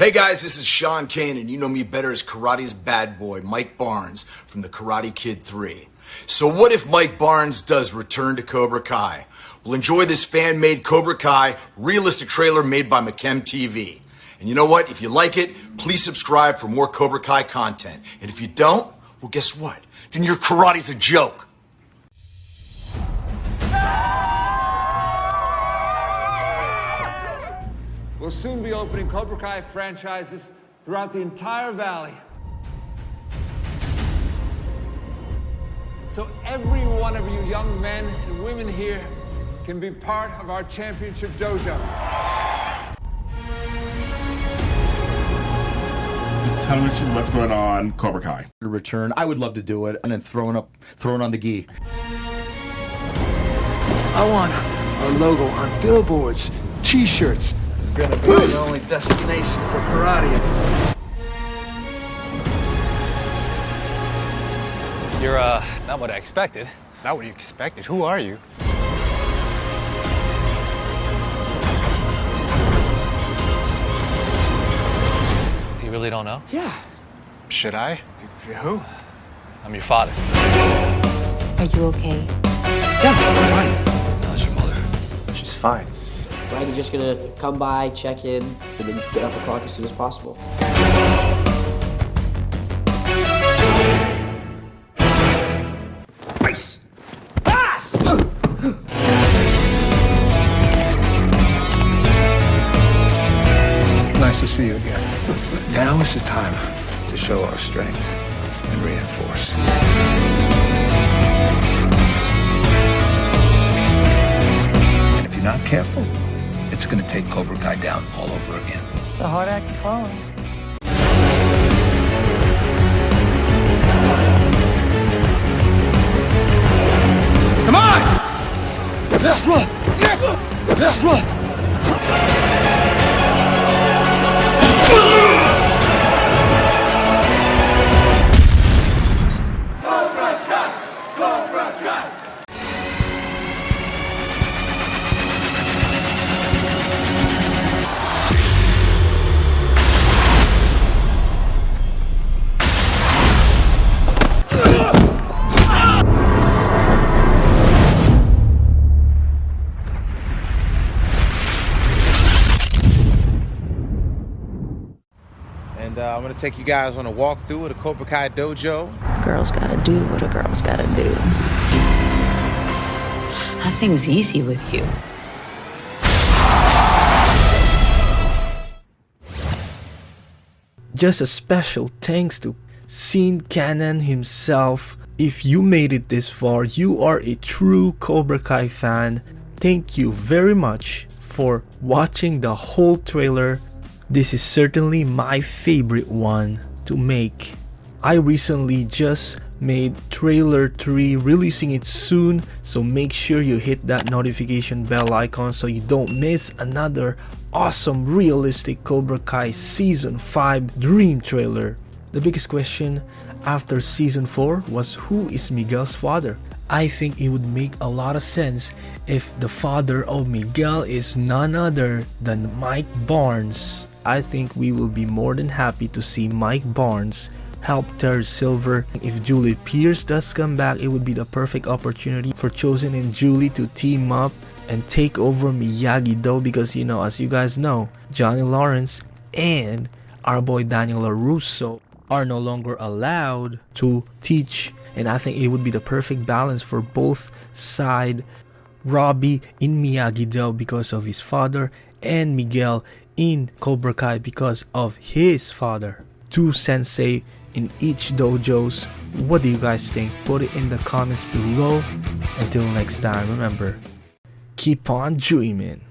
Hey guys, this is Sean Kanan, and you know me better as karate's bad boy, Mike Barnes, from the Karate Kid 3. So, what if Mike Barnes does return to Cobra Kai? We'll enjoy this fan made Cobra Kai realistic trailer made by McKem TV. And you know what? If you like it, please subscribe for more Cobra Kai content. And if you don't, well, guess what? Then your karate's a joke. We'll soon be opening Cobra Kai franchises throughout the entire valley. So every one of you young men and women here can be part of our championship dojo. Just tell me what's going on, Cobra Kai. return. I would love to do it, and then throwing up, throwing on the gi. I want our logo on billboards, t-shirts. It's gonna be the only destination for karate. You're, uh, not what I expected. Not what you expected. Who are you? You really don't know? Yeah. Should I? Who? I'm your father. Are you okay? Yeah, I'm fine. How's your mother? She's fine. Right, they're just gonna come by, check in, and then get off the clock as soon as possible. Ice. Nice to see you again. Now is the time to show our strength and reinforce. And if you're not careful, it's gonna take Cobra Kai down all over again. It's a hard act to follow. And uh, I'm gonna take you guys on a walkthrough of the Cobra Kai dojo. Girls gotta do what a girl's gotta do. Nothing's easy with you. Just a special thanks to Sean Kanan himself. If you made it this far, you are a true Cobra Kai fan. Thank you very much for watching the whole trailer. This is certainly my favorite one to make. I recently just made trailer 3 releasing it soon so make sure you hit that notification bell icon so you don't miss another awesome realistic Cobra Kai season 5 dream trailer. The biggest question after season 4 was who is Miguel's father? I think it would make a lot of sense if the father of Miguel is none other than Mike Barnes. I think we will be more than happy to see Mike Barnes help Terry Silver. If Julie Pierce does come back, it would be the perfect opportunity for Chozen and Julie to team up and take over Miyagi-Do because you know, as you guys know, Johnny Lawrence and our boy Daniel LaRusso are no longer allowed to teach and I think it would be the perfect balance for both side Robbie in Miyagi-Do because of his father and Miguel in Cobra Kai because of his father. Two sensei in each dojos. What do you guys think? Put it in the comments below. Until next time, remember, keep on dreaming.